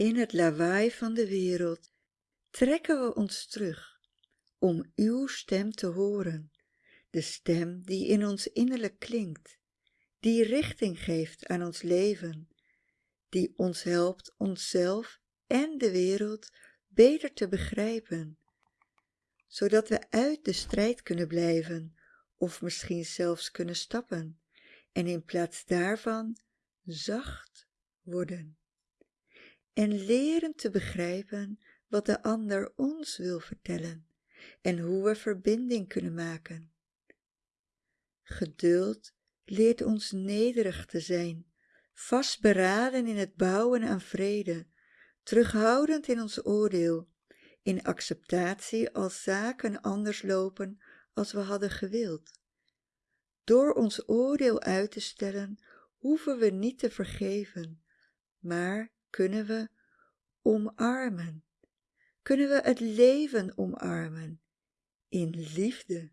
In het lawaai van de wereld trekken we ons terug om uw stem te horen, de stem die in ons innerlijk klinkt, die richting geeft aan ons leven, die ons helpt onszelf en de wereld beter te begrijpen, zodat we uit de strijd kunnen blijven of misschien zelfs kunnen stappen en in plaats daarvan zacht worden en leren te begrijpen wat de ander ons wil vertellen en hoe we verbinding kunnen maken. Geduld leert ons nederig te zijn, vastberaden in het bouwen aan vrede, terughoudend in ons oordeel, in acceptatie als zaken anders lopen als we hadden gewild. Door ons oordeel uit te stellen, hoeven we niet te vergeven, maar kunnen we omarmen. Kunnen we het leven omarmen in liefde.